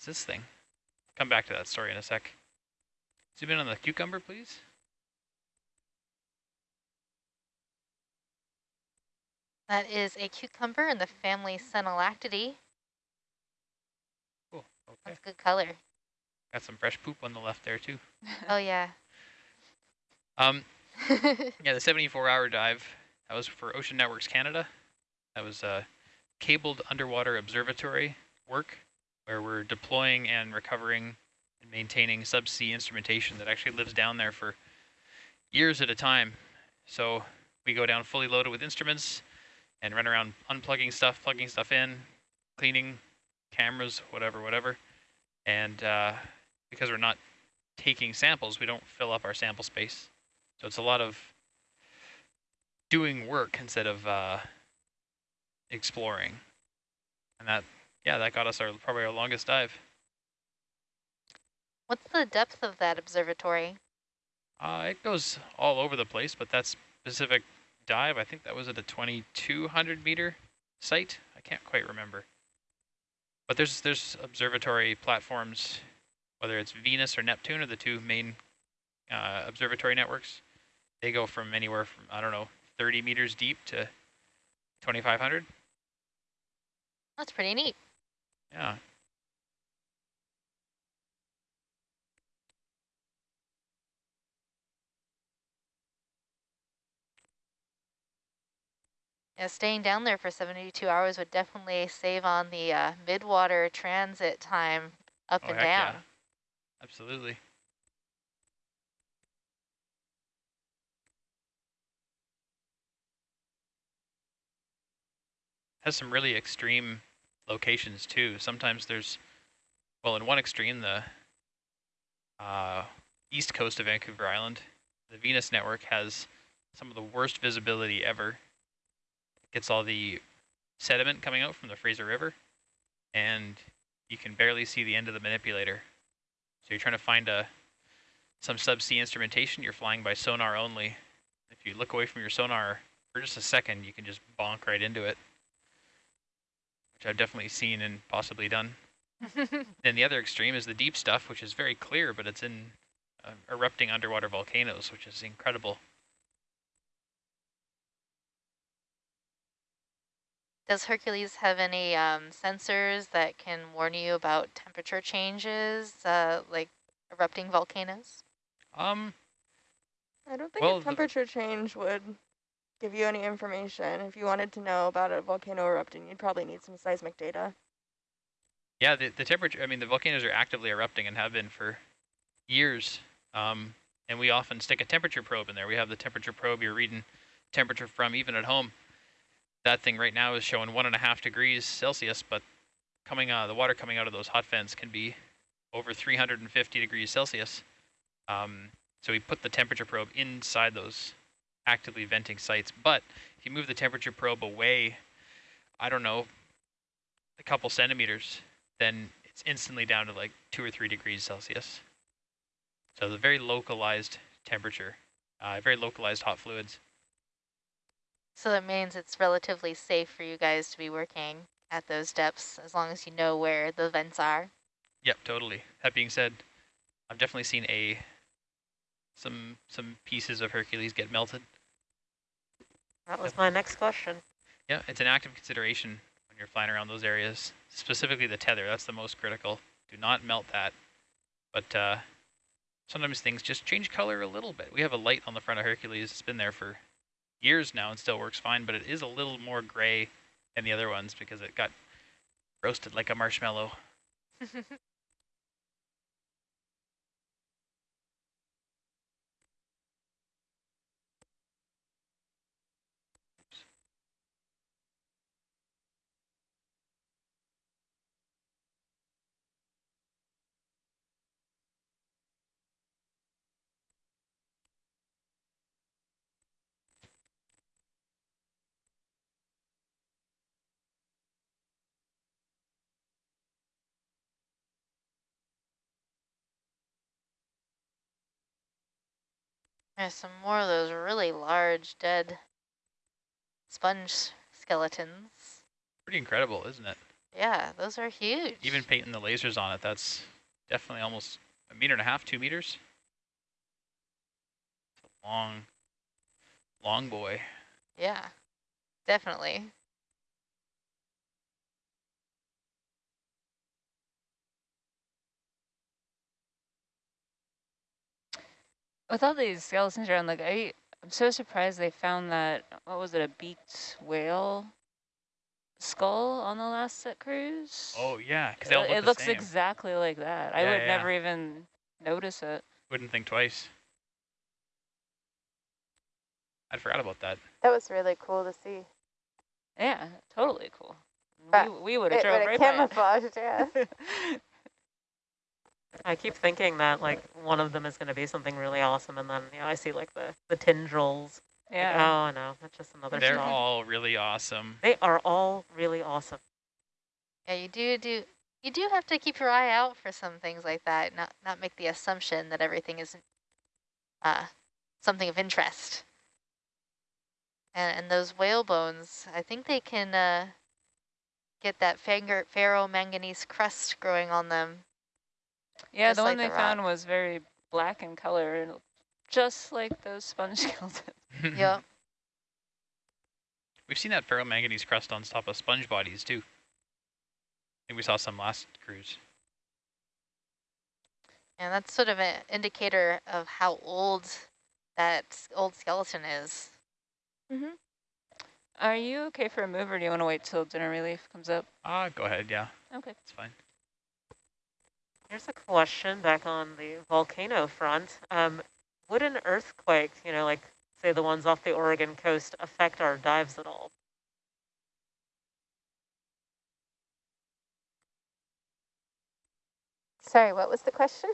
What's this thing? Come back to that story in a sec. Zoom in on the cucumber, please. That is a cucumber in the family Synallactidae. Cool. Okay. That's good color. Got some fresh poop on the left there too. oh yeah. Um, yeah, the 74-hour dive. That was for Ocean Networks Canada. That was a cabled underwater observatory work where we're deploying and recovering and maintaining subsea instrumentation that actually lives down there for years at a time. So we go down fully loaded with instruments, and run around unplugging stuff, plugging stuff in, cleaning cameras, whatever, whatever. And uh, because we're not taking samples, we don't fill up our sample space. So it's a lot of doing work instead of uh, exploring. And that, yeah, that got us our probably our longest dive. What's the depth of that observatory? Uh, it goes all over the place, but that specific dive. I think that was at a 2,200 meter site. I can't quite remember. But there's there's observatory platforms, whether it's Venus or Neptune are the two main uh, observatory networks. They go from anywhere from, I don't know, 30 meters deep to 2,500. That's pretty neat. Yeah. Yeah, staying down there for 72 hours would definitely save on the uh, midwater transit time up oh, and down. Yeah. Absolutely. Has some really extreme locations too. Sometimes there's, well, in one extreme, the uh, east coast of Vancouver Island, the Venus network has some of the worst visibility ever It gets all the sediment coming out from the Fraser River, and you can barely see the end of the manipulator. So you're trying to find a some subsea instrumentation, you're flying by sonar only. If you look away from your sonar for just a second, you can just bonk right into it, which I've definitely seen and possibly done. and the other extreme is the deep stuff, which is very clear, but it's in uh, erupting underwater volcanoes, which is incredible. Does Hercules have any um, sensors that can warn you about temperature changes, uh, like erupting volcanoes? Um, I don't think well, a temperature change would give you any information. If you wanted to know about a volcano erupting, you'd probably need some seismic data. Yeah, the, the temperature, I mean, the volcanoes are actively erupting and have been for years. Um, and we often stick a temperature probe in there. We have the temperature probe you're reading temperature from even at home that thing right now is showing one and a half degrees Celsius, but coming uh, the water coming out of those hot vents can be over 350 degrees Celsius. Um, so we put the temperature probe inside those actively venting sites. But if you move the temperature probe away, I don't know, a couple centimeters, then it's instantly down to like two or three degrees Celsius. So the very localized temperature, uh, very localized hot fluids. So that means it's relatively safe for you guys to be working at those depths as long as you know where the vents are. Yep, totally. That being said, I've definitely seen a some some pieces of Hercules get melted. That was my next question. Yeah, it's an active consideration when you're flying around those areas, specifically the tether. That's the most critical. Do not melt that. But uh, sometimes things just change color a little bit. We have a light on the front of Hercules. It's been there for years now and still works fine, but it is a little more gray than the other ones because it got roasted like a marshmallow. There's some more of those really large dead sponge skeletons. Pretty incredible, isn't it? Yeah, those are huge. Even painting the lasers on it, that's definitely almost a meter and a half, two meters. It's a long, long boy. Yeah, definitely. With all these skeletons around, like I, I'm so surprised they found that, what was it, a beaked whale skull on the last set cruise? Oh yeah, because it, look it looks same. exactly like that. Yeah, I would yeah. never even notice it. Wouldn't think twice. I forgot about that. That was really cool to see. Yeah, totally cool. But we we would have It drove would've right by it. camouflaged, yeah. I keep thinking that like one of them is going to be something really awesome, and then you know I see like the the tendrils. Like, yeah. oh no, that's just another. They're stalk. all really awesome. They are all really awesome. Yeah, you do do you do have to keep your eye out for some things like that. Not not make the assumption that everything is uh, something of interest. And and those whale bones, I think they can uh, get that finger ferromanganese crust growing on them. Yeah, just the like one they the found was very black in color, and just like those sponge skeletons. Yep. We've seen that ferromanganese crust on top of sponge bodies too. I think we saw some last cruise. And that's sort of an indicator of how old that old skeleton is. Mm-hmm. Are you okay for a move, or do you want to wait till dinner relief comes up? Ah, go ahead, yeah, Okay. it's fine. Here's a question back on the volcano front. Um, would an earthquake, you know, like say the ones off the Oregon coast, affect our dives at all? Sorry, what was the question?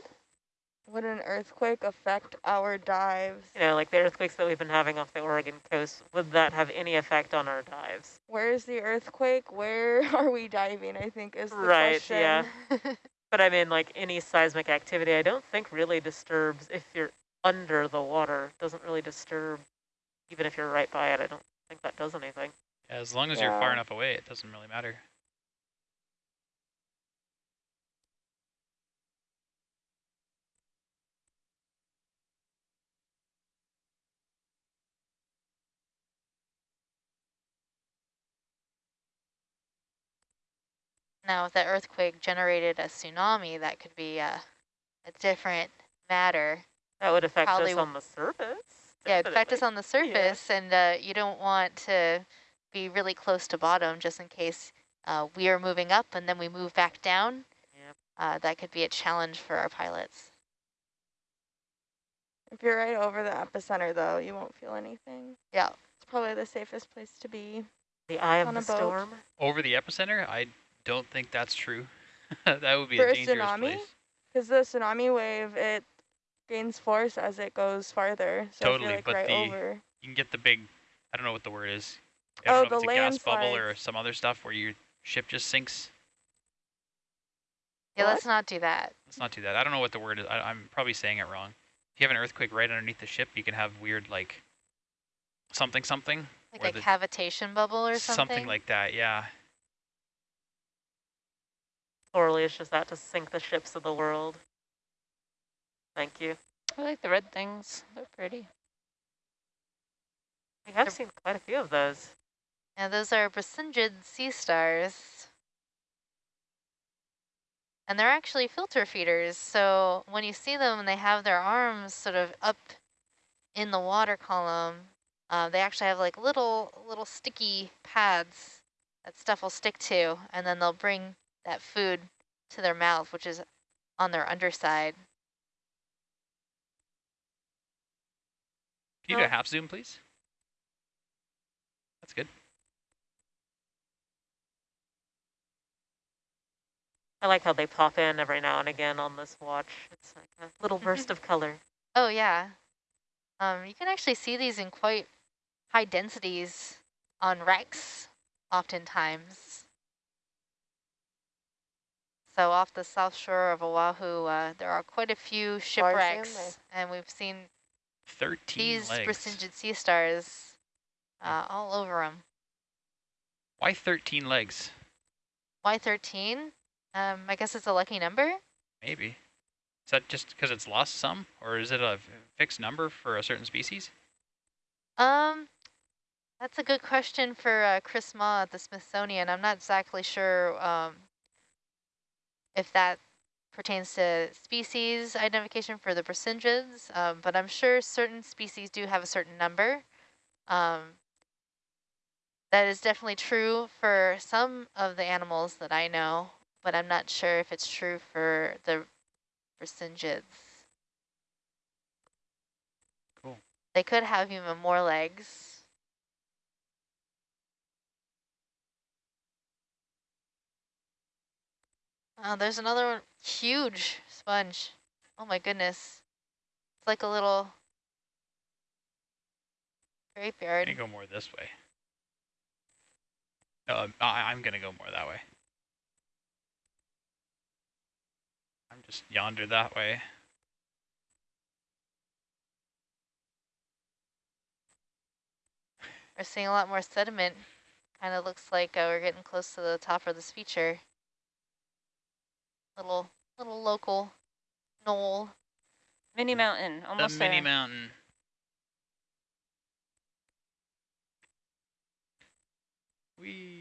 Would an earthquake affect our dives? You know, like the earthquakes that we've been having off the Oregon coast, would that have any effect on our dives? Where's the earthquake? Where are we diving, I think is the Right, question. yeah. But I mean, like any seismic activity, I don't think really disturbs if you're under the water. Doesn't really disturb, even if you're right by it. I don't think that does anything. As long as you're far enough away, it doesn't really matter. Now, if that earthquake generated a tsunami, that could be a, a different matter. That would affect Probably us on the surface. Yeah, it'd affect us on the surface, and uh, you don't want to be really close to bottom just in case uh, we are moving up and then we move back down. Yep. Uh, that could be a challenge for our pilots. If you're right over the epicenter, though, you won't feel anything. Yeah. It's probably the safest place to be. The eye of the boat. storm. Over the epicenter, I don't think that's true. that would be For a a dangerous tsunami? place. Because the tsunami wave, it gains force as it goes farther. So Totally, like but right the- over. You can get the big, I don't know what the word is. I Oh, don't know if the it's a gas bubble or some other stuff where your ship just sinks. Yeah, What? let's not do that. Let's not do that. I don't know what the word is. I, I'm probably saying it wrong. If you have an earthquake right underneath the ship, you can have weird like something something. Like Or a cavitation bubble or something. Something like that, yeah. Just that to sink the ships of the world. Thank you. I like the red things. They're pretty. We have seen quite a few of those. Yeah, those are Brisingid sea stars. And they're actually filter feeders, so when you see them and they have their arms sort of up in the water column, uh, they actually have like little little sticky pads that stuff will stick to, and then they'll bring that food to their mouth, which is on their underside. Can you do a half zoom, please? That's good. I like how they pop in every now and again on this watch. It's like a little burst of color. Oh yeah. Um, you can actually see these in quite high densities on wrecks, oftentimes. So off the south shore of Oahu, uh, there are quite a few shipwrecks, and we've seen 13 these legs. Brisingid sea stars uh, all over them. Why 13 legs? Why 13? um, I guess it's a lucky number. Maybe. Is that just because it's lost some, or is it a fixed number for a certain species? Um, that's a good question for uh, Chris Mah at the Smithsonian. I'm not exactly sure um, if that pertains to species identification for the Brisingines, um, but I'm sure certain species do have a certain number. Um, that is definitely true for some of the animals that I know, but I'm not sure if it's true for the Brisingines. Cool. They could have even more legs. Oh, there's another one, huge sponge. Oh my goodness. It's like a little I'm graveyard. gonna go more this way. Uh, I, I'm gonna go more that way. I'm just yonder that way. We're seeing a lot more sediment. Kind of looks like uh, we're getting close to the top of this feature. Little, little local knoll. Mini mm. mountain, almost the mini there. mountain. Wee.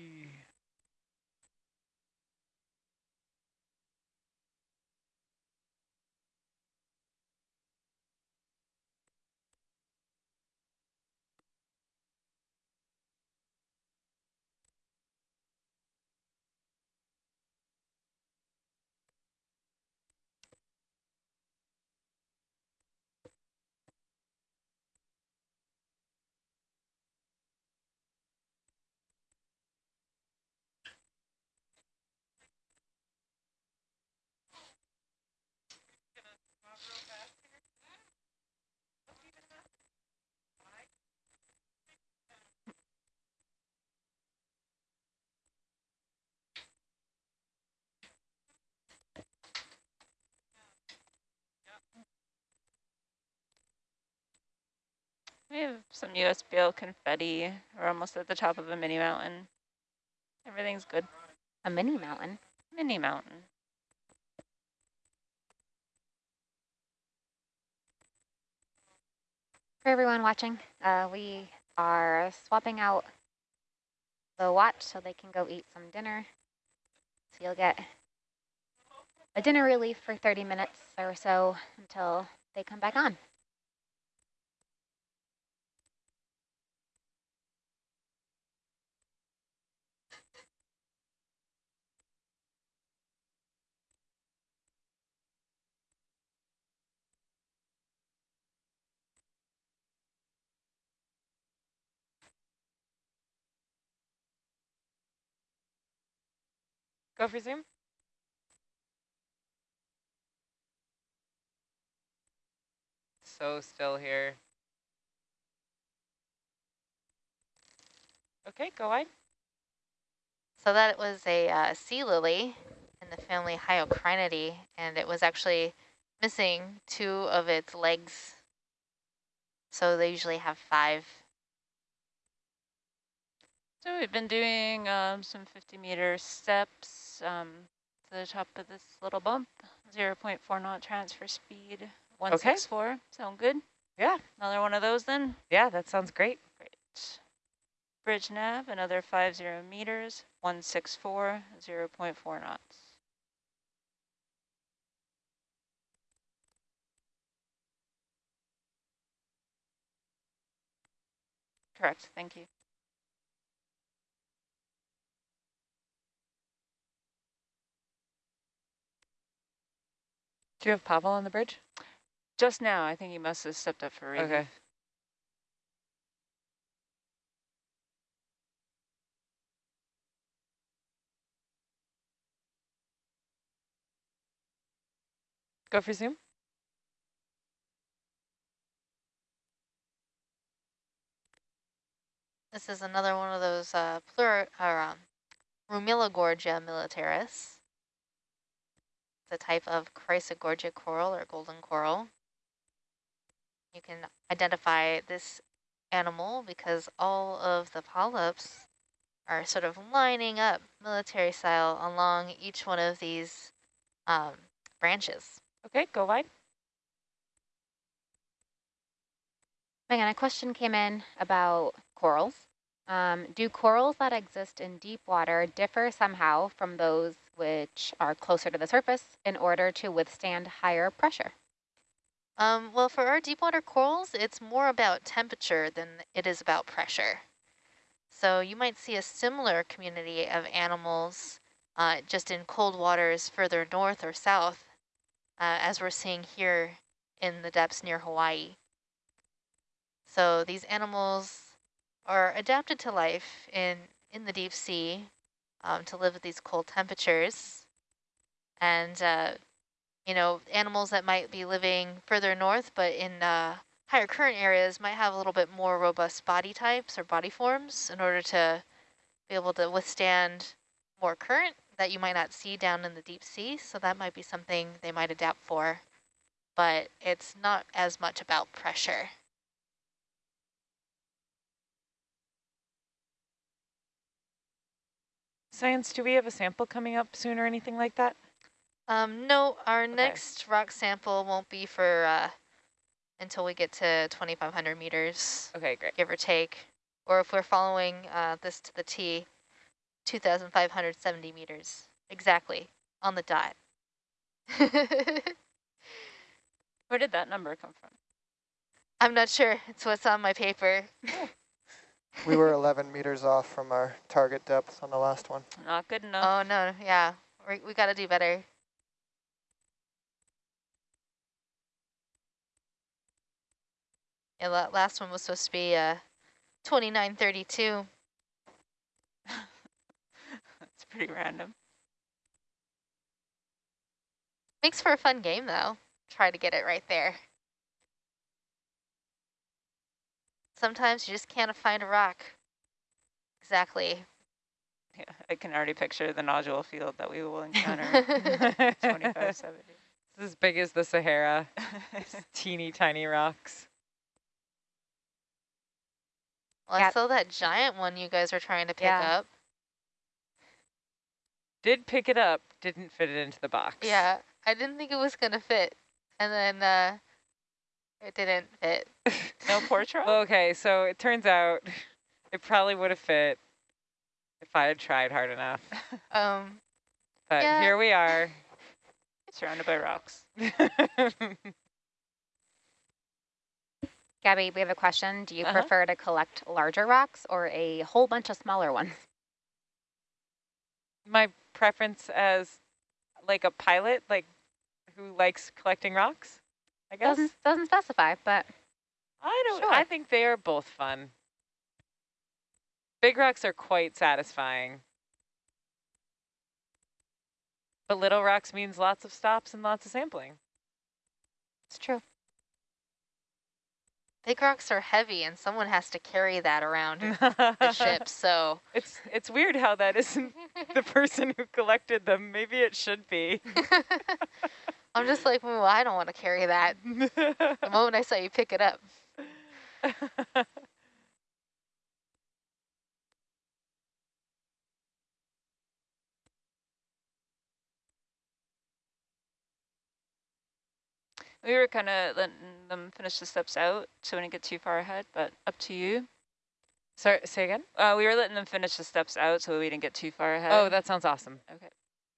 We have some USBL confetti. We're almost at the top of a mini mountain. Everything's good. A mini mountain. Mini mountain. For everyone watching, uh, we are swapping out the watch so they can go eat some dinner. So you'll get a dinner relief for 30 minutes or so until they come back on. Go for zoom. So still here. Okay, go wide. So that was a uh, sea lily in the family Hyocrinidae, and it was actually missing two of its legs. So they usually have five. So we've been doing um, some 50 meter steps um, to the top of this little bump. 0 0.4 knot transfer speed, 164. Sound good? Yeah. Another one of those then? Yeah, that sounds great. Great. Bridge nav, another 50 meters, 164, 0 0.4 knots. Correct, thank you. Do you have Pavel on the bridge? Just now, I think he must have stepped up for relief. Okay. Go for zoom. This is another one of those uh, plur or um, Pleurogorgia militaris. It's a type of Chrysogorgia coral or golden coral. You can identify this animal because all of the polyps are sort of lining up military style along each one of these um, branches. Okay, go wide. Megan, a question came in about corals. Um, do corals that exist in deep water differ somehow from those which are closer to the surface in order to withstand higher pressure? Um, well, for our deep water corals, it's more about temperature than it is about pressure. So you might see a similar community of animals uh, just in cold waters further north or south, uh, as we're seeing here in the depths near Hawaii. So these animals are adapted to life in, in the deep sea um, to live at these cold temperatures. And, uh, you know, animals that might be living further north, but in uh, higher current areas might have a little bit more robust body types or body forms in order to be able to withstand more current that you might not see down in the deep sea. So that might be something they might adapt for, but it's not as much about pressure. Science, do we have a sample coming up soon or anything like that? Um, no, our Okay. next rock sample won't be for uh, until we get to 2,500 meters, Okay, great. give or take. Or if we're following uh, this to the T, 2,570 meters. Exactly, on the dot. Where did that number come from? I'm not sure. It's what's on my paper. We were 11 meters off from our target depth on the last one. Not good enough. Oh, no, yeah. We, we got to do better. Yeah, that last one was supposed to be uh, 2932. That's pretty random. Makes for a fun game, though. Try to get it right there. Sometimes you just can't find a rock. Exactly. Yeah, I can already picture the nodule field that we will encounter. 2570. It's as big as the Sahara. Teeny tiny rocks. Well, Yeah. I saw that giant one you guys were trying to pick Yeah. up. Did pick it up, didn't fit it into the box. Yeah, I didn't think it was going to fit. And then uh, it didn't fit. no portrait? Okay, so it turns out it probably would have fit if I had tried hard enough. Um, But Yeah. here we are. Surrounded by rocks. Gabby, we have a question. Do you Uh-huh. prefer to collect larger rocks or a whole bunch of smaller ones? My preference as like a pilot, like who likes collecting rocks, I guess. Doesn't doesn't specify, but I don't. Sure. I think they are both fun. Big rocks are quite satisfying. But little rocks means lots of stops and lots of sampling. it's true. big rocks are heavy, and someone has to carry that around the ship. So It's it's weird how that isn't the person who collected them. Maybe it should be. I'm just like, well, I don't want to carry that. The moment I saw you pick it up. We were kind of letting them finish the steps out so we didn't get too far ahead, but up to you. Sorry, say again? Uh, we were letting them finish the steps out so we didn't get too far ahead. Oh, that sounds awesome. Okay.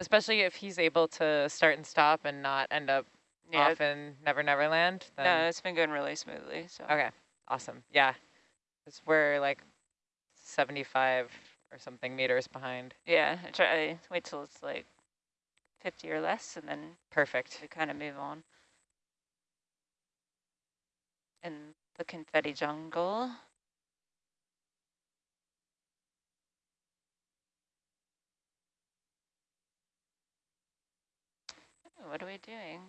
Especially if he's able to start and stop and not end up yeah. off in Never Never Land. No, it's been going really smoothly. So okay, awesome. Yeah, 'Cause we're like 75 or something meters behind. yeah, I try I wait till it's like 50 or less, and then Perfect. we kind of move on. In the confetti jungle. What are we doing?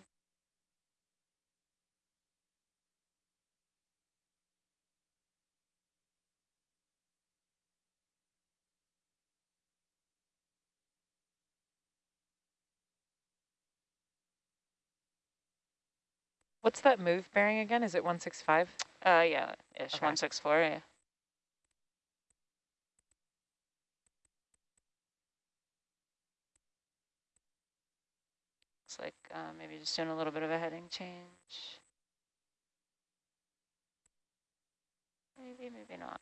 What's that move bearing again? Is it 165? Uh, yeah, ish, Okay. 164, yeah. Like uh, maybe just doing a little bit of a heading change. Maybe, maybe not.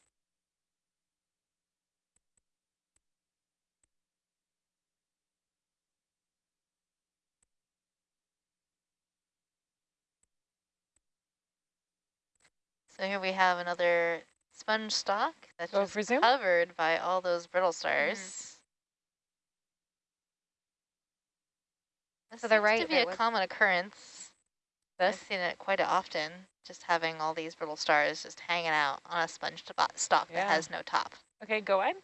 So here we have another sponge stock that's just covered by all those brittle stars. This To the right, to be a was- common occurrence. I've seen it quite often, just having all these brittle stars just hanging out on a sponge sto- stock Yeah. that has no top. Okay, go on.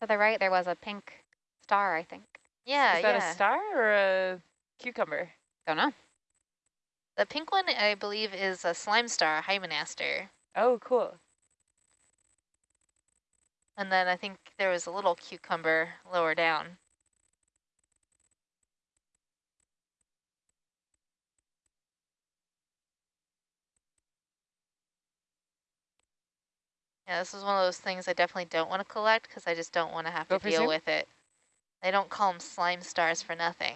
To the right, there was a pink star, I think. Yeah, Is that yeah. a star or a cucumber? Don't know. the pink one, I believe, is a slime star, a hymenaster. Oh, cool. And then I think there was a little cucumber lower down. Yeah, this is one of those things I definitely don't want to collect because I just don't want to have Go to deal zoom. with it. They don't call them slime stars for nothing.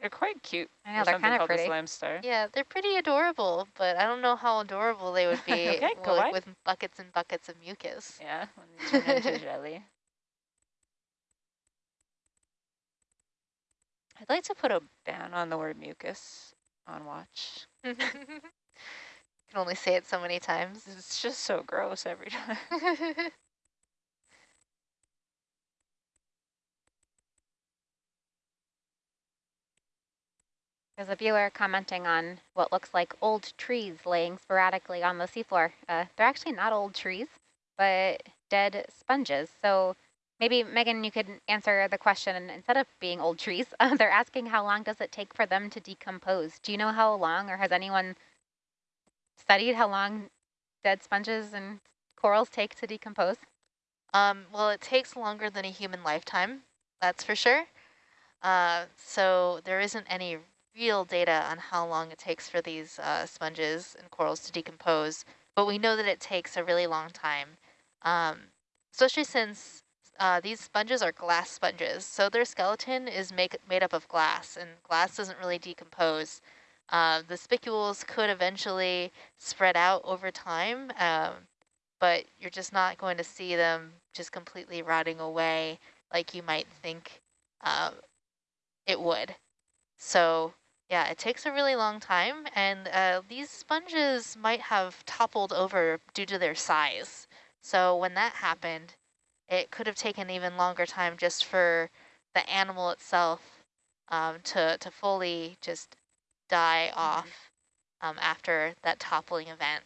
They're quite cute. I or know, they're kind of called a pretty. slime star. Yeah, they're pretty adorable, but I don't know how adorable they would be Okay, go with, with buckets and buckets of mucus. Yeah, when they turn into jelly. I'd like to put a ban on the word mucus on watch. you can only say it so many times. It's just so gross every time. There's a viewer commenting on what looks like old trees laying sporadically on the seafloor. Uh, they're actually not old trees, but dead sponges. So maybe, Megan, you could answer the question instead of being old trees. Uh, they're asking how long does it take for them to decompose? Do you know how long, or has anyone studied how long dead sponges and corals take to decompose? Um, well, it takes longer than a human lifetime, that's for sure. Uh, so there isn't any real data on how long it takes for these uh, sponges and corals to decompose, but we know that it takes a really long time, um, especially since uh, these sponges are glass sponges. So their skeleton is make, made up of glass, and glass doesn't really decompose. Uh, the spicules could eventually spread out over time, um, but you're just not going to see them just completely rotting away like you might think um, it would. So yeah, it takes a really long time, and uh, these sponges might have toppled over due to their size. So when that happened, it could have taken even longer time just for the animal itself um, to, to fully just die off um, after that toppling event.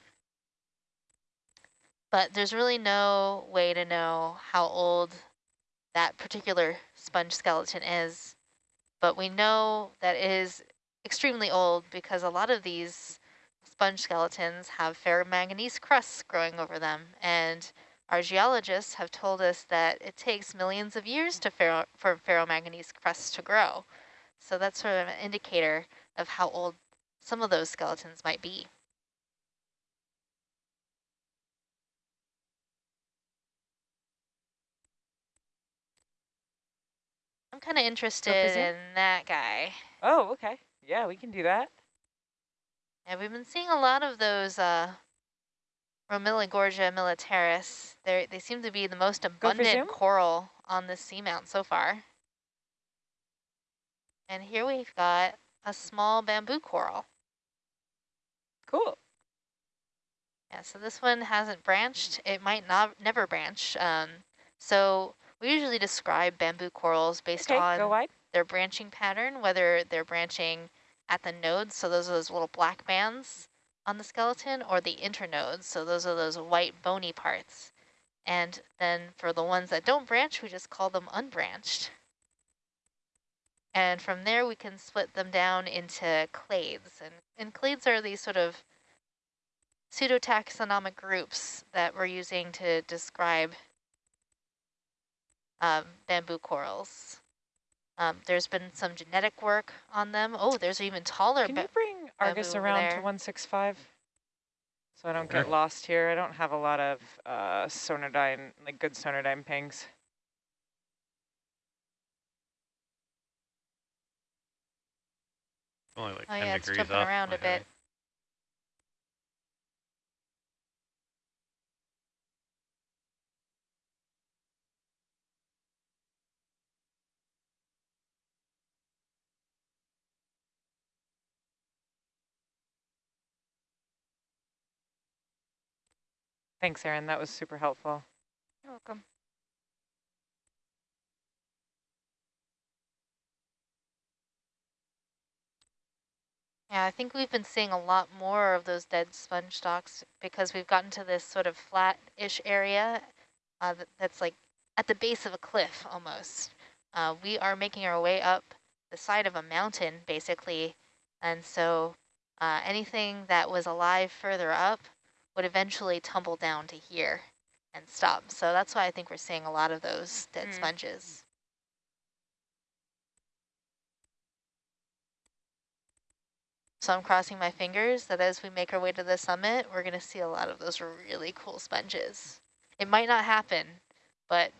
But there's really no way to know how old that particular sponge skeleton is. But we know that it is extremely old because a lot of these sponge skeletons have ferromanganese crusts growing over them. And our geologists have told us that it takes millions of years to ferro for ferromanganese crusts to grow. So that's sort of an indicator of how old some of those skeletons might be. I'm kind of interested in that guy. Oh, okay. Yeah, we can do that. Yeah, we've been seeing a lot of those uh, Pleurogorgia militaris. They they seem to be the most abundant coral on this seamount so far. And here we've got a small bamboo coral. Cool. Yeah, so this one hasn't branched. It might not never branch. Um, so we usually describe bamboo corals based Okay, on their branching pattern, whether they're branching at the nodes, so those are those little black bands on the skeleton, or the internodes, so those are those white bony parts. And then for the ones that don't branch, we just call them unbranched. And from there, we can split them down into clades. And, and clades are these sort of pseudotaxonomic groups that we're using to describe um, bamboo corals. Um, there's been some genetic work on them. Oh, there's even taller. Can you bring Argus bamboo over around to 165? So I don't get lost here. I don't have a lot of uh, Sonardyne, like good Sonardyne pings. Only like Oh 10 yeah, it's degrees jumping off around my a bit. head. Thanks, Erin. That was super helpful. You're welcome. Yeah, I think we've been seeing a lot more of those dead sponge stocks because we've gotten to this sort of flat-ish area uh, that, that's like at the base of a cliff almost. Uh, we are making our way up the side of a mountain, basically, and so uh, anything that was alive further up would eventually tumble down to here and stop. So that's why I think we're seeing a lot of those dead Mm. sponges. So I'm crossing my fingers that as we make our way to the summit, we're going to see a lot of those really cool sponges. It might not happen, but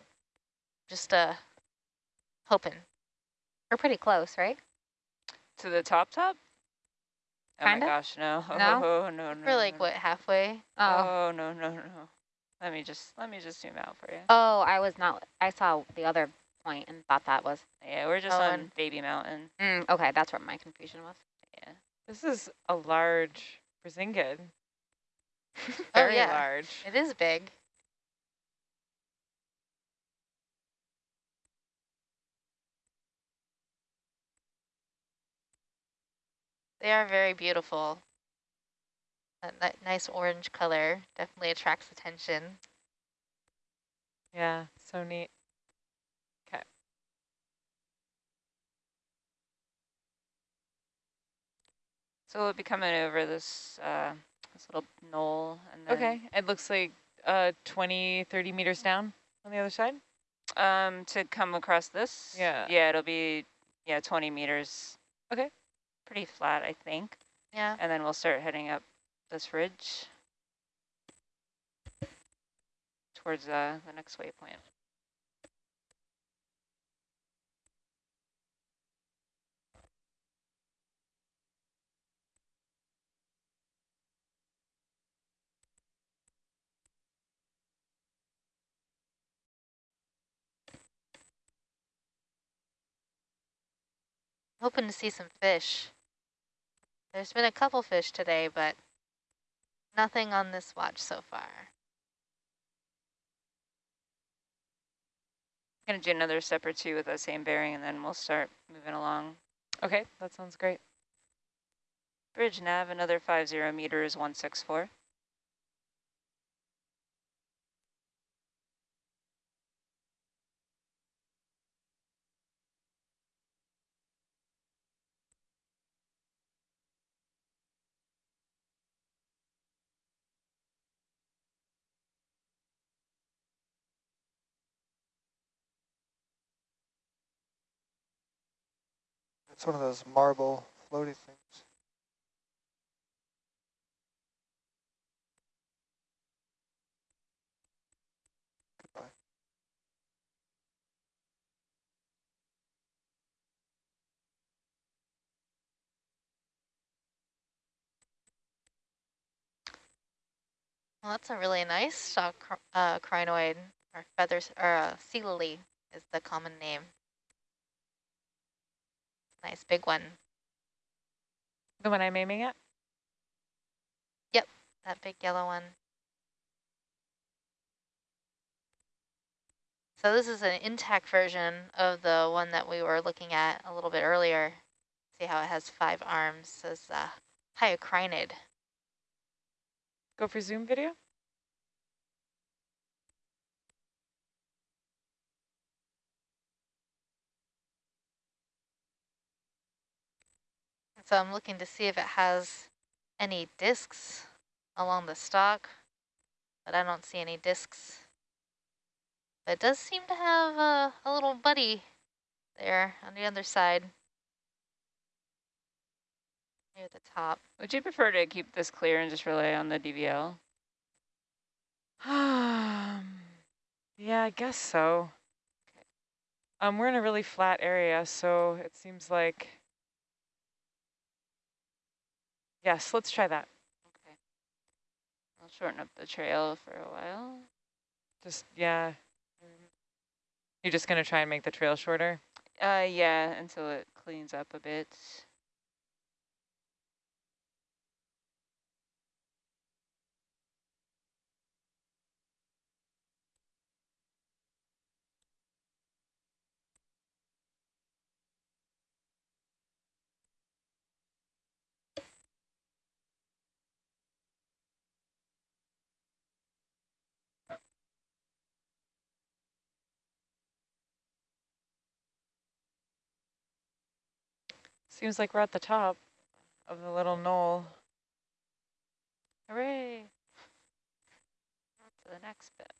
just uh, hoping. We're pretty close, right? To the top top? Oh Kinda? my gosh, no. No? Oh, no, no. We're like, no, what, halfway? Oh. Oh, no, no, no. Let me just, let me just zoom out for you. Oh, I was not, I saw the other point and thought that was, Yeah, we're just Oh, on Baby Mountain. mm, okay, that's where my confusion was. This is a large Brisingid. Oh, Very yeah. large. It is big. They are very beautiful. That, that nice orange color definitely attracts attention. Yeah, so neat. So we'll be coming over this, uh, this little knoll and then Okay, it looks like uh, 20, 30 meters down on the other side. Um, to come across this? Yeah. Yeah, it'll be, yeah, 20 meters. Okay. Pretty flat, I think. Yeah. And then we'll start heading up this ridge towards uh, the next waypoint. Hoping to see some fish. There's been a couple fish today, but nothing on this watch so far. I'm Gonna do another step or two with that same bearing and then we'll start moving along. Okay, that sounds great. Bridge nav, another 50 meters, 164. It's one of those marble floaty things. Well, that's a really nice stock uh, crinoid, or feathers, or uh, sea lily is the common name. Nice big one. The one I'm aiming at? Yep, that big yellow one. So this is an intact version of the one that we were looking at a little bit earlier. See how it has five arms. Says uh, hyocrinid. Go for zoom video? So I'm looking to see if it has any discs along the stalk, but I don't see any discs. But it does seem to have a, a little buddy there on the other side. Near the top. Would you prefer to keep this clear and just rely on the DVL? Um, yeah, I guess so. Um, we're in a really flat area, so it seems like Yes, let's try that. Okay. I'll shorten up the trail for a while. Just, yeah. You're just going to try and make the trail shorter? Uh, yeah, until it cleans up a bit. Seems like we're at the top of the little knoll. Hooray! On to the next bit.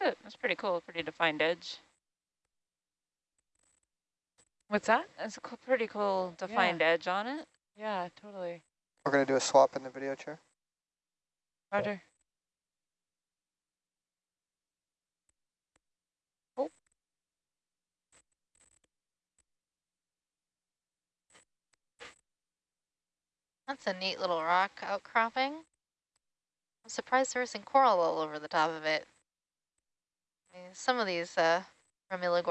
It. That's pretty cool. Pretty defined edge. What's that? That's a co pretty cool defined edge on it. Yeah, totally. We're going to do a swap in the video chair. Roger. Oh. That's a neat little rock outcropping. I'm surprised there isn't coral all over the top of it. Some of these uh, Ramilla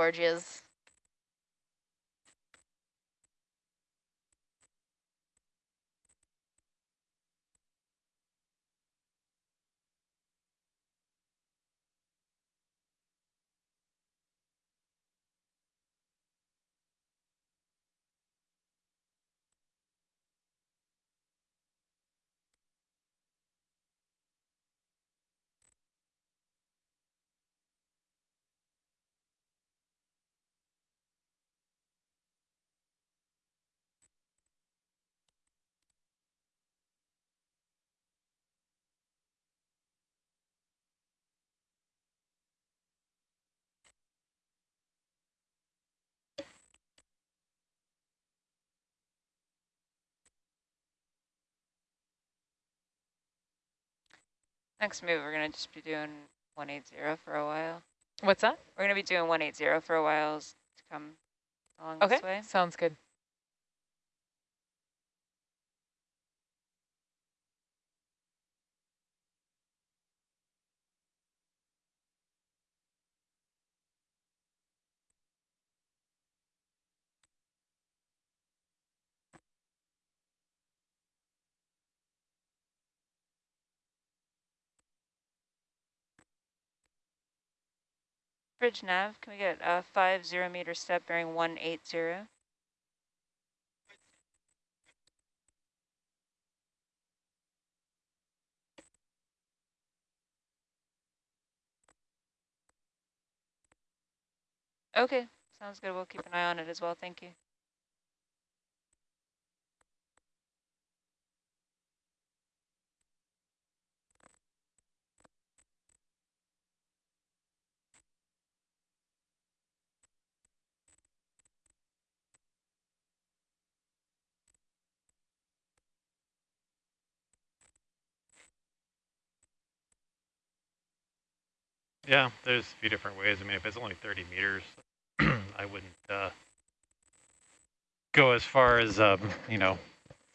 Next move, we're going to just be doing 180 for a while. What's that? We're going to be doing 180 for a while to come along this way. Okay, sounds good. Bridge nav, can we get a five zero meter step bearing 180? Okay, sounds good. We'll keep an eye on it as well. Thank you. Yeah, there's a few different ways. I mean, if it's only 30 meters, I wouldn't uh, go as far as, um, you know,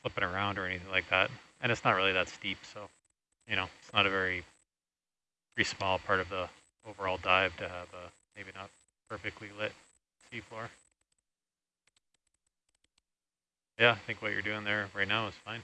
flipping around or anything like that. And it's not really that steep, so, you know, it's not a very, very small part of the overall dive to have a maybe not perfectly lit seafloor. Yeah, I think what you're doing there right now is fine.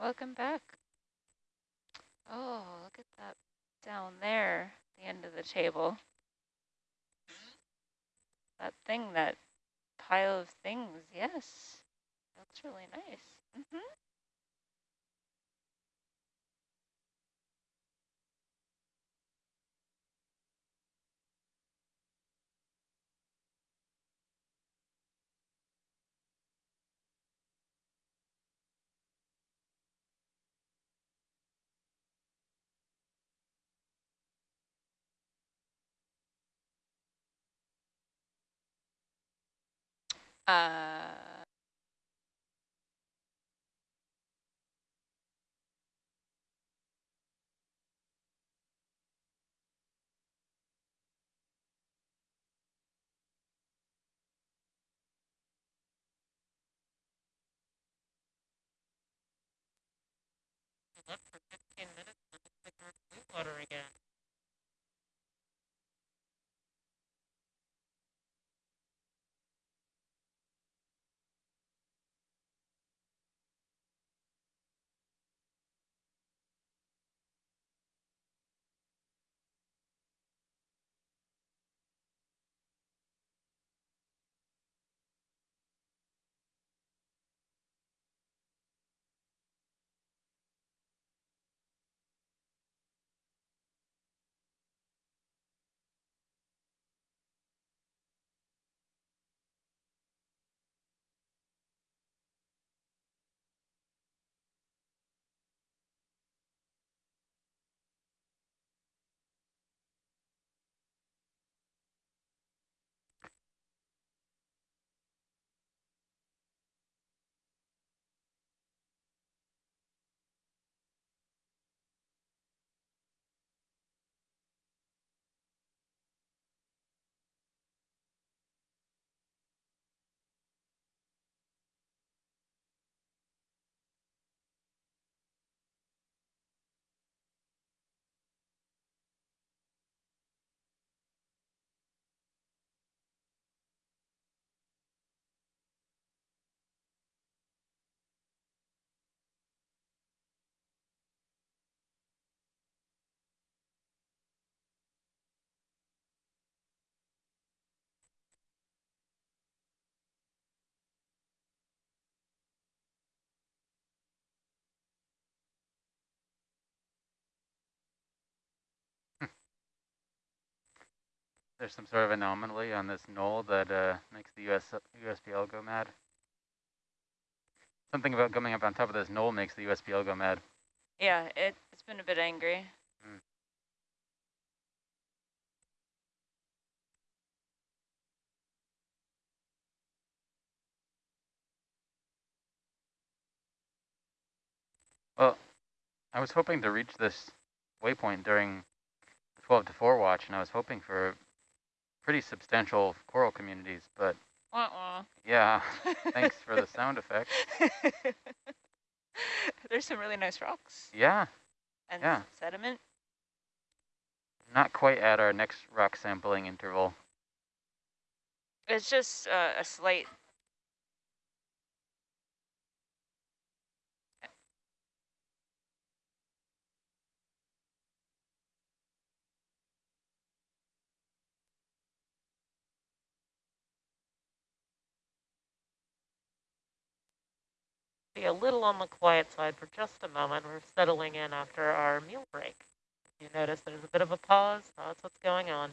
Welcome back. Oh, look at that down there, the end of the table. That thing, that pile of things, yes. That's really nice. Uh, Left for 15 minutes, and like we're blue water again. There's some sort of anomaly on this knoll that uh, makes the US USBL go mad. Something about coming up on top of this knoll makes the USBL go mad. Yeah, it, it's been a bit angry. Mm. Well, I was hoping to reach this waypoint during the 12 to 4 watch, and I was hoping for pretty substantial coral communities, but Wah yeah, thanks for the sound effect. There's some really nice rocks Yeah, and Yeah. sediment. not quite at our next rock sampling interval. It's just uh, a slight. Be a little on the quiet side for just a moment. We're settling in after our meal break. You notice there's a bit of a pause. That's what's going on.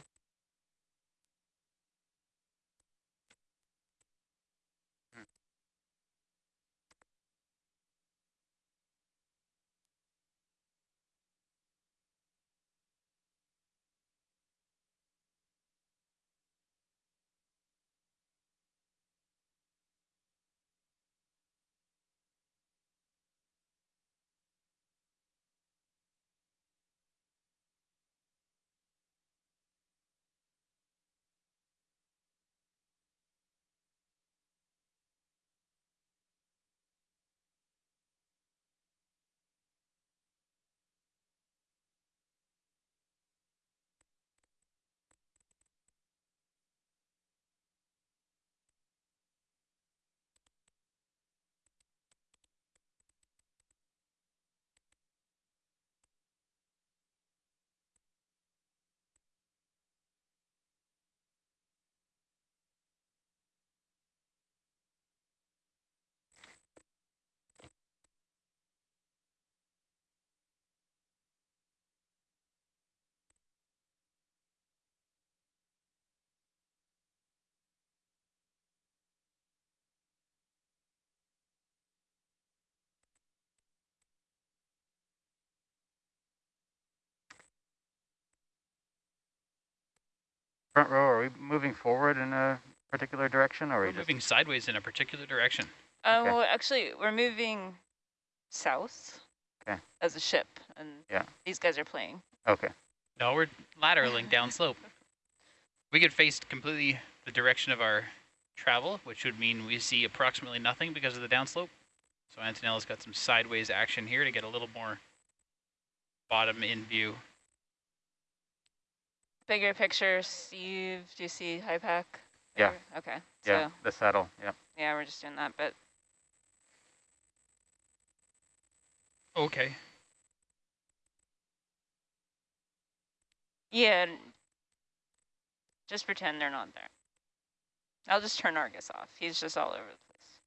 Front row, are we moving forward in a particular direction, or are We're we just moving sideways in a particular direction. Uh, Okay. well, actually, we're moving south Okay. as a ship, and Yeah. these guys are playing. okay? No, we're lateraling downslope. We could face completely the direction of our travel, which would mean we see approximately nothing because of the downslope. So Antonella's got some sideways action here to get a little more bottom in view. Bigger picture, Steve. Do you see HYPACK? Yeah. Okay. Yeah, So the saddle. Yeah. yeah, we're just doing that, but Okay. yeah. Just pretend they're not there. I'll just turn Argus off. He's just all over the place.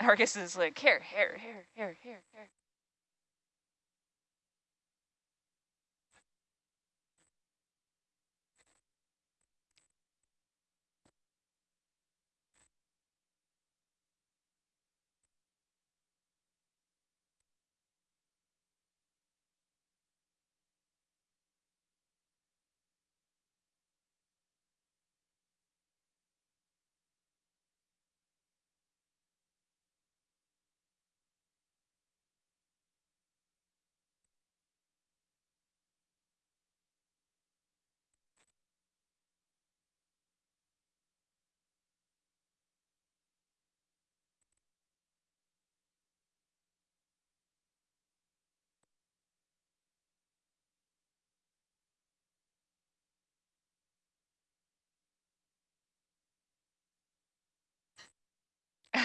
Argus is like here, here, here, here, here, here.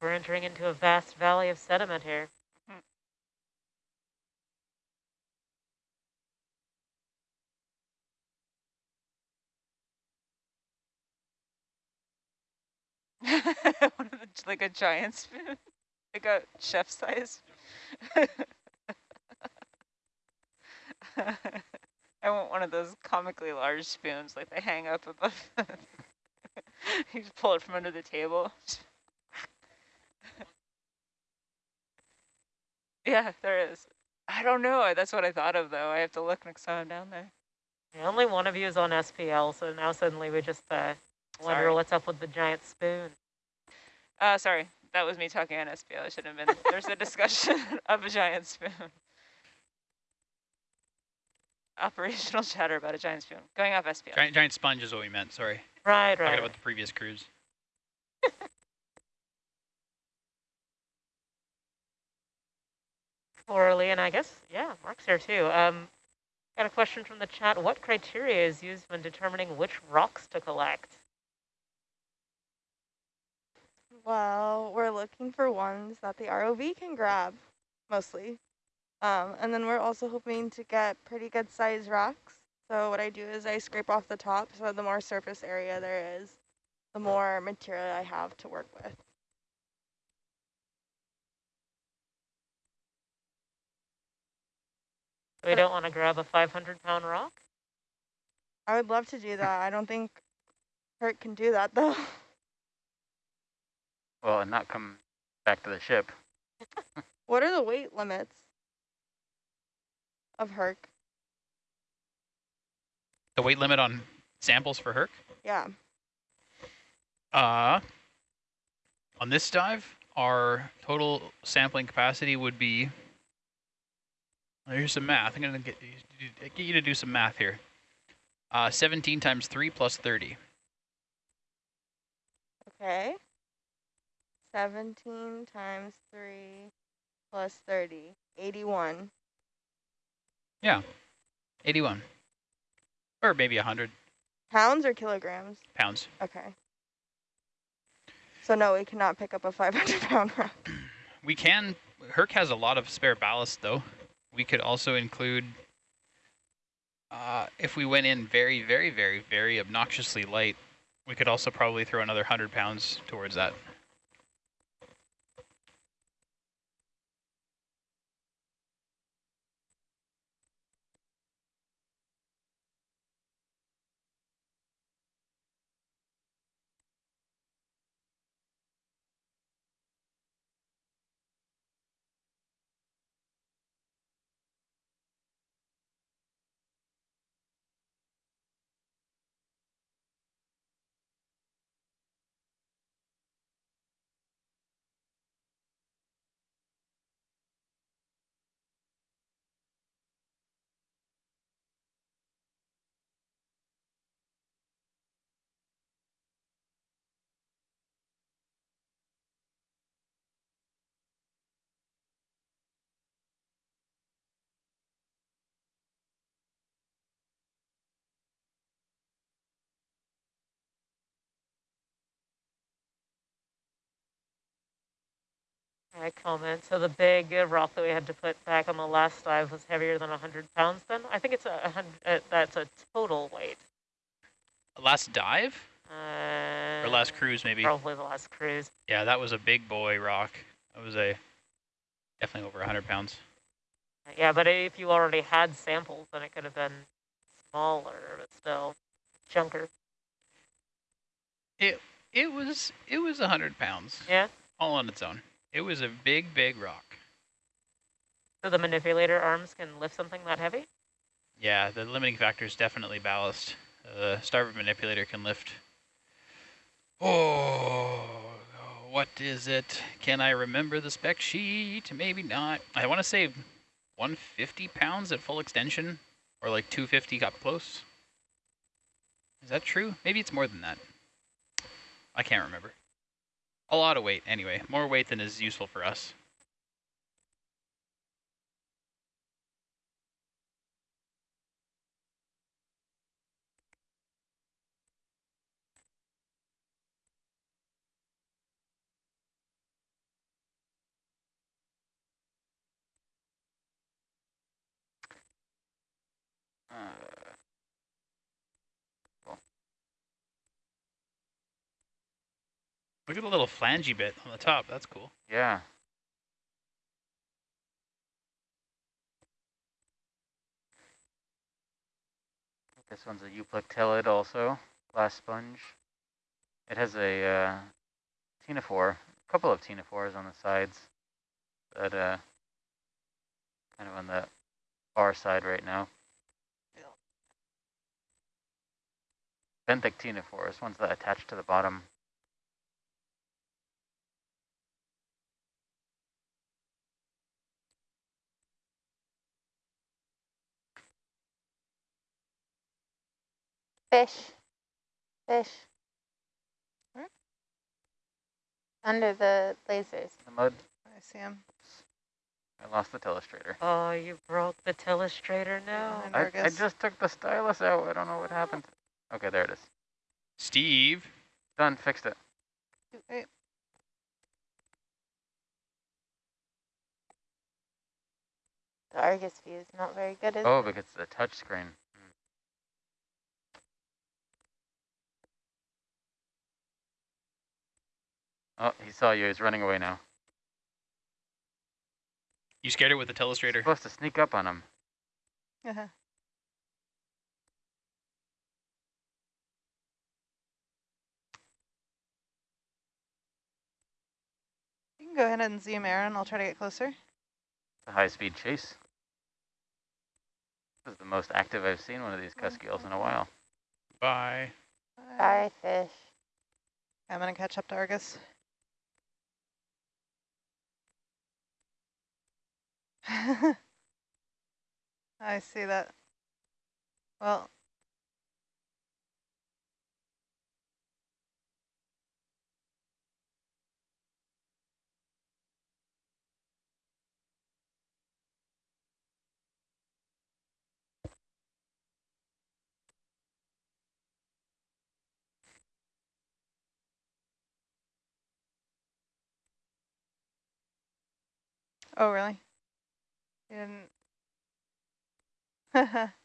We're entering into a vast valley of sediment here. One of the, like a giant spoon, like a chef size. I want one of those comically large spoons, like they hang up above. you just pull it from under the table. Yeah, there is. I don't know. That's what I thought of, though. I have to look next time I'm down there. Yeah, only one of you is on SPL, so now suddenly we just uh, wonder Sorry. what's up with the giant spoon. Uh, sorry, that was me talking on SPL. I shouldn't have been. There's a discussion of a giant spoon. Operational chatter about a giant spoon. Going off SPL. Giant, giant sponge is what we meant, sorry. Right, right. Talking right. about the previous cruise. Orally, and I guess, yeah, Mark's here too. Um, got a question from the chat. What criteria is used when determining which rocks to collect? Well, we're looking for ones that the ROV can grab, mostly. Um, and then we're also hoping to get pretty good sized rocks. So what I do is I scrape off the top, so the more surface area there is, the more material I have to work with. We don't want to grab a 500 pound rock? I would love to do that. I don't think Herc can do that though. Well, and not come back to the ship. what are the weight limits of Herc? The weight limit on samples for Herc? Yeah. Uh, on this dive, our total sampling capacity would be, here's some math. I'm going to get, get you to do some math here. Uh, 17 times 3 plus 30. Okay. 17 times 3 plus 30. 81. Yeah, 81. Or maybe 100 Pounds or kilograms? pounds. Okay. So no, we cannot pick up a 500 pound rock. We can, Herc has a lot of spare ballast though. We could also include, uh, if we went in very, very, very, very obnoxiously light, we could also probably throw another 100 pounds towards that. I comment. So the big rock that we had to put back on the last dive was heavier than 100 pounds then? I think it's a, a hundred, uh, that's a total weight. Last dive? Uh, Or last cruise maybe? Probably the last cruise. Yeah, that was a big boy rock. That was a, definitely over 100 pounds. Yeah, but if you already had samples, then it could have been smaller, but still chunker. It, it was, it was 100 pounds. Yeah. All on its own. It was a big, big rock. So the manipulator arms can lift something that heavy? Yeah, the limiting factor is definitely ballast. The starboard manipulator can lift. Oh, what is it? Can I remember the spec sheet? Maybe not. I want to say 150 pounds at full extension, or like 250 up close. Is that true? Maybe it's more than that. I can't remember a lot of weight anyway, more weight than is useful for us. Uh... Look at the little flangey bit on the top. That's cool. yeah. This one's a euplectellid also, glass sponge. It has a uh, ctenophore, a couple of ctenophores on the sides, but uh, kind of on the far side right now. Benthic ctenophores, ones that attach to the bottom. Fish. Fish. Hmm? Under the lasers. The mud, I see him. I lost the telestrator. Oh, you broke the telestrator now? Behind I, I just took the stylus out. I don't know what happened. Okay, there it is. Steve. Done, fixed it. Wait. The Argus view is not very good, is Oh, it? because it's a touch screen. Oh, he saw you. He's running away now. You scared it with the telestrator. supposed to sneak up on him. Uh-huh. You can go ahead and zoom Aaron. I'll try to get closer. It's a high-speed chase. This is the most active I've seen one of these Cusk in a while. Bye. Bye, fish. I'm gonna catch up to Argus. I see that. Well, oh really? Didn't.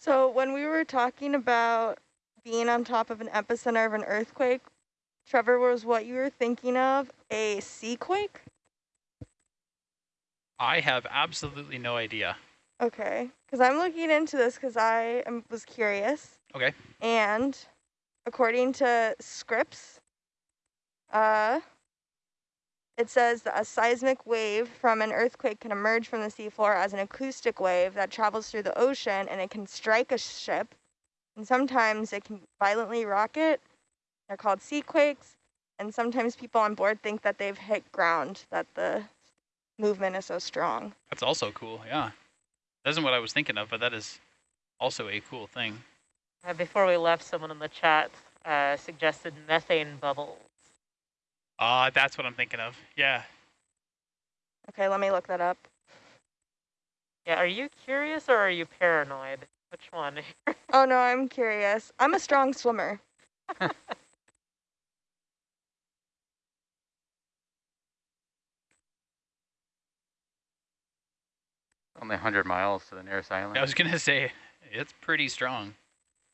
So when we were talking about being on top of an epicenter of an earthquake, Trevor, was what you were thinking of a sea quake? I have absolutely no idea. Okay, because I'm looking into this because I am, was curious. Okay. And according to Scripps, uh, it says that a seismic wave from an earthquake can emerge from the seafloor as an acoustic wave that travels through the ocean and it can strike a ship. And sometimes it can violently rock it. They're called sea quakes. And sometimes people on board think that they've hit ground, that the movement is so strong. That's also cool. Yeah. That isn't what I was thinking of, but that is also a cool thing. Uh, before we left, someone in the chat uh, suggested methane bubbles. Ah, that's what I'm thinking of. Yeah. Okay, let me look that up. Yeah, are you curious or are you paranoid? Which one? Oh no, I'm curious. I'm a strong swimmer. Only 100 miles to the nearest island. I was going to say, it's pretty strong.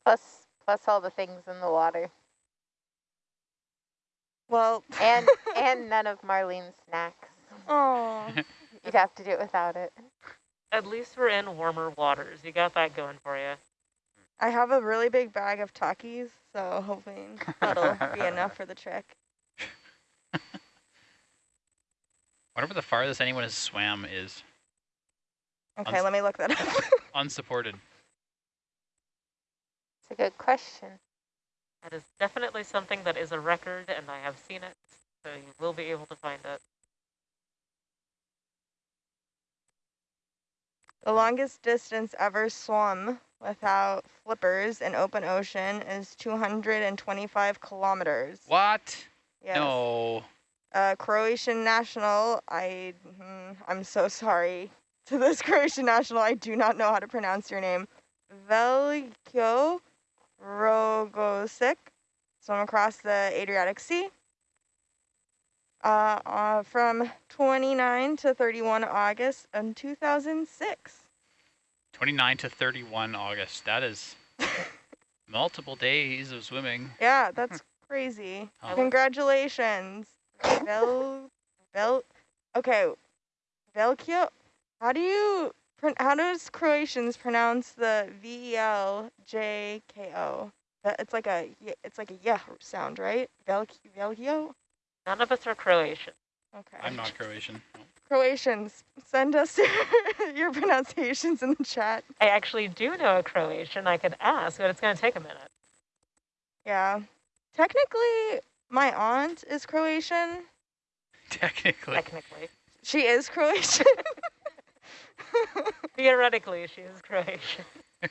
Plus, plus all the things in the water. Well, And, and none of Marlene's snacks. oh, You'd have to do it without it. At least we're in warmer waters. You got that going for you. I have a really big bag of Takis, so hoping that'll be enough for the trek. Whatever the farthest anyone has swam is. Okay, let me look that up. Unsupported. It's a good question. That is definitely something that is a record, and I have seen it, so you will be able to find it. the longest distance ever swum without flippers in open ocean is 225 kilometers. What? Yes. No. uh, Croatian national. I, mm, I'm so sorry to this Croatian national. I do not know how to pronounce your name. Veljko Rogosic, swam across the Adriatic Sea. Uh, uh, from 29 to 31 August in 2006. 29 to 31 August. That is multiple days of swimming. Yeah, that's crazy. Oh. Congratulations. Vel, Vel, okay, Velkio, how do you, how does Croatians pronounce the V-E-L-J-K-O? That- It's like a, y- it's like a yeah sound, right? Vel, Velkio? None of us are Croatian. Okay. I'm not Croatian. No. Croatians, send us your pronunciations in the chat. I actually do know a Croatian. I could ask, but it's going to take a minute. Yeah. Technically, my aunt is Croatian. Technically. Technically, She is Croatian. theoretically, she is Croatian.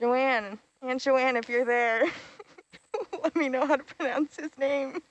Joanne, Aunt Joanne, if you're there, let me know how to pronounce his name.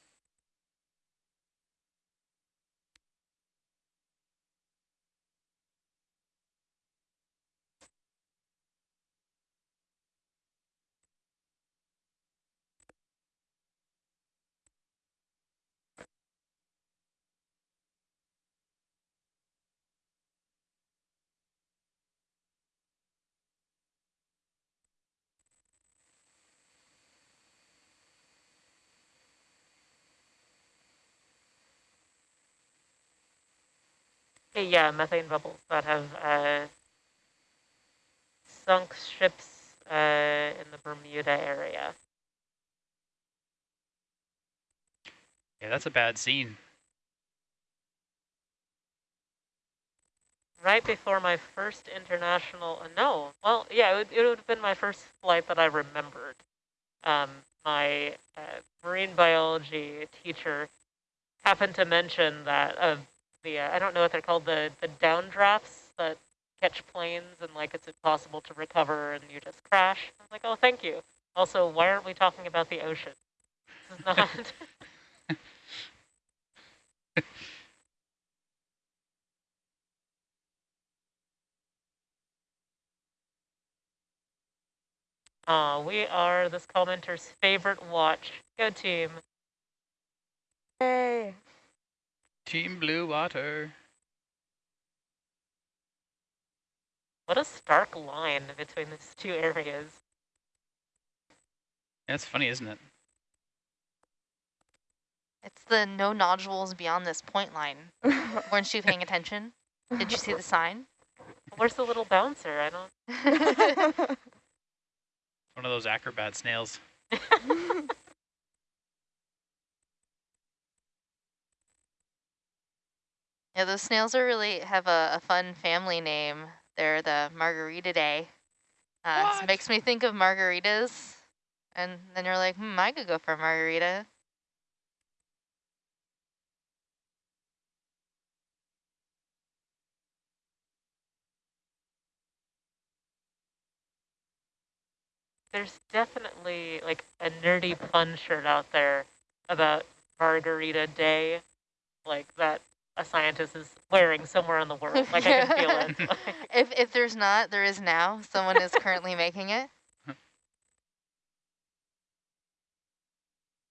Yeah, methane bubbles that have uh, sunk ships uh, in the Bermuda area. Yeah, that's a bad scene. Right before my first international, uh, no, well, yeah, it would, it would have been my first flight that I remembered. Um, my uh, marine biology teacher happened to mention that uh, the, uh, I don't know what they're called, the, the downdrafts that catch planes and like it's impossible to recover and you just crash. I was like, oh, thank you. Also, why aren't we talking about the ocean? This is not. Uh, we are this commenter's favorite watch. Go team. Hey. Team Blue Water. What a stark line between these two areas. That's funny, isn't it? It's the no nodules beyond this point line. Weren't you paying attention? Did you see the sign? Where's the little bouncer? I don't. One of those acrobat snails. Yeah, those snails are really have a, a fun family name. They're the Margaritidae. Uh, it makes me think of margaritas. And then you're like, hmm, I could go for a margarita. There's definitely like a nerdy pun shirt out there about Margarita Day, like that a scientist is wearing somewhere in the world. Like I can feel it. If if there's not, there is now. Someone is currently making it.